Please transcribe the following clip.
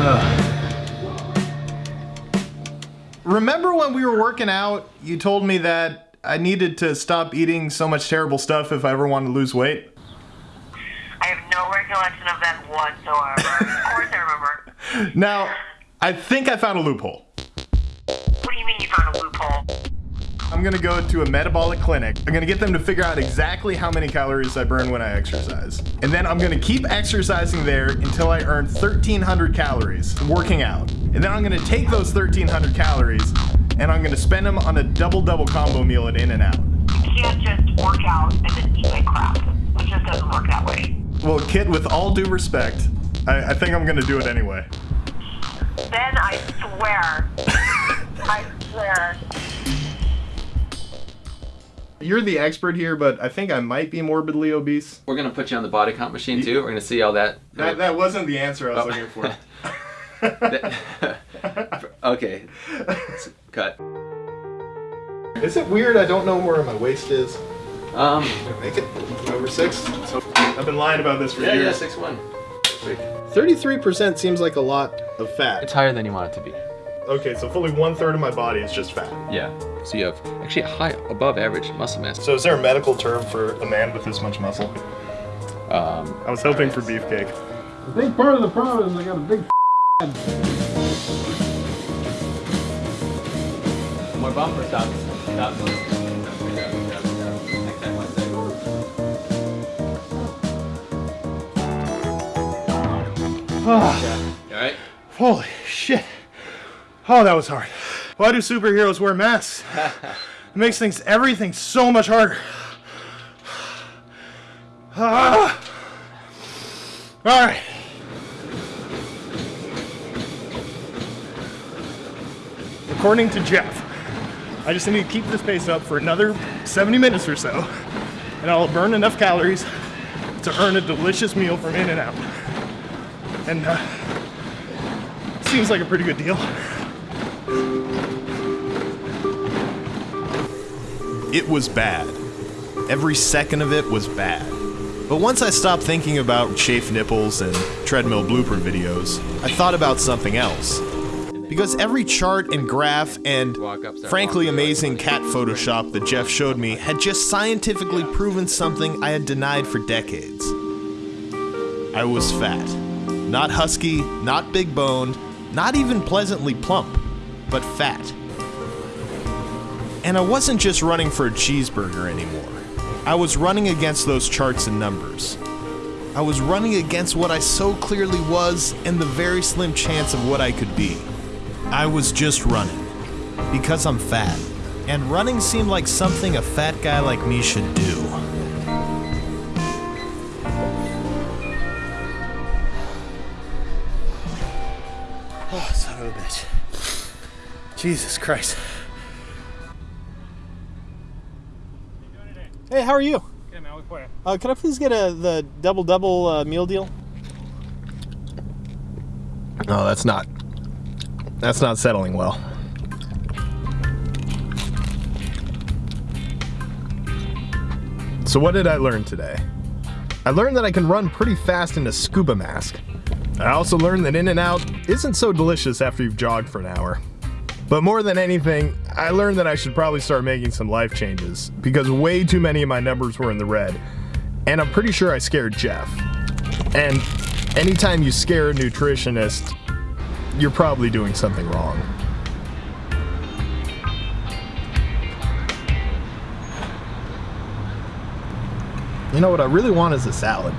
Remember when we were working out, you told me that I needed to stop eating so much terrible stuff if I ever wanted to lose weight? I have no recollection of that whatsoever. of course I remember. Now, I think I found a loophole. I'm gonna go to a metabolic clinic. I'm gonna get them to figure out exactly how many calories I burn when I exercise. And then I'm gonna keep exercising there until I earn 1,300 calories working out. And then I'm gonna take those 1,300 calories and I'm gonna spend them on a double-double combo meal at In-N-Out. You can't just work out and then eat like crap. It just doesn't work that way. Well, Kit, with all due respect, I, I think I'm gonna do it anyway. Then I swear. I swear. You're the expert here, but I think I might be morbidly obese. We're gonna put you on the body comp machine too. We're gonna see how that. That, that wasn't the answer I was Oh. looking for. okay. Cut. Is it weird I don't know where my waist is? Um. Make it over six. I've been lying about this for Yeah, yeah, years. six one. Thirty-three percent seems like a lot of fat. It's higher than you want it to be. Okay, so fully one third of my body is just fat. Yeah. So you have actually a high, above average muscle mass. So is there a medical term for a man with this much muscle? Um. I was hoping for beefcake. I think part of the problem is I got a big More bumper stops. Stop. Alright. Holy shit. Oh, that was hard. Why do superheroes wear masks? It makes things, everything so much harder. Ah. All right. According to Jeff, I just need to keep this pace up for another 70 minutes or so, and I'll burn enough calories to earn a delicious meal from In-N-Out. And uh, seems like a pretty good deal. It was bad. Every second of it was bad. But once I stopped thinking about chafed nipples and treadmill blooper videos, I thought about something else. Because every chart and graph and frankly amazing cat Photoshop that Jeff showed me had just scientifically proven something I had denied for decades. I was fat. Not husky, not big boned, not even pleasantly plump, but fat. And I wasn't just running for a cheeseburger anymore. I was running against those charts and numbers. I was running against what I so clearly was and the very slim chance of what I could be. I was just running. Because I'm fat. And running seemed like something a fat guy like me should do. Oh, son of a bitch. Jesus Christ. Hey, how are you? Good man, what for you? Uh, can I please get a the double double uh, meal deal? No, that's not. That's not settling well. So what did I learn today? I learned that I can run pretty fast in a scuba mask. I also learned that In-N-Out isn't so delicious after you've jogged for an hour. But more than anything, I learned that I should probably start making some life changes because way too many of my numbers were in the red. And I'm pretty sure I scared Jeff. And anytime you scare a nutritionist, you're probably doing something wrong. You know what I really want is a salad.